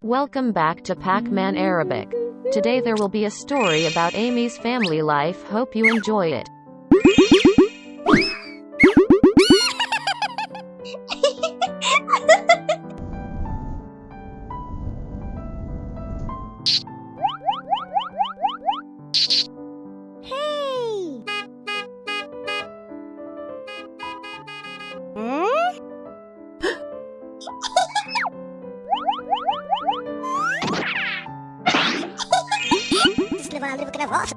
Welcome back to Pac-Man Arabic. Today there will be a story about Amy's family life. Hope you enjoy it. levar a livro nervosa.